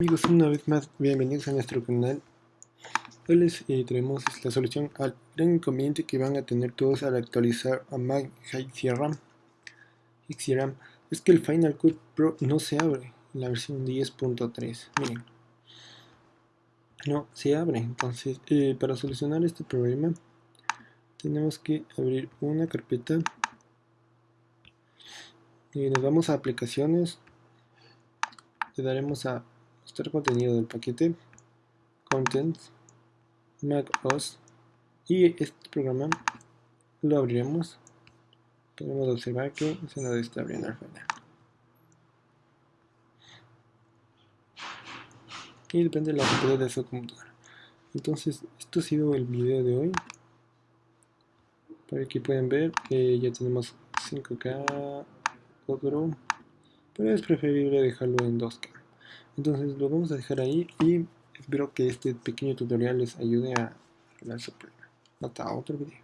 Amigos, una vez más, bienvenidos a nuestro canal. Hoy les eh, traemos la solución al gran inconveniente que van a tener todos al actualizar a Mac Ram. Es que el Final Cut Pro no se abre en la versión 10.3. Miren, no se abre. Entonces, eh, para solucionar este problema, tenemos que abrir una carpeta y nos vamos a aplicaciones. Le daremos a mostrar contenido del paquete contents mac os y este programa lo abriremos. Podemos observar que se nos está abriendo al final y depende de la rapidez de su computadora. Entonces esto ha sido el video de hoy. Por aquí pueden ver que ya tenemos 5k otro pero es preferible dejarlo en 2k entonces lo vamos a dejar ahí y espero que este pequeño tutorial les ayude a arreglar su problema. Hasta otro video.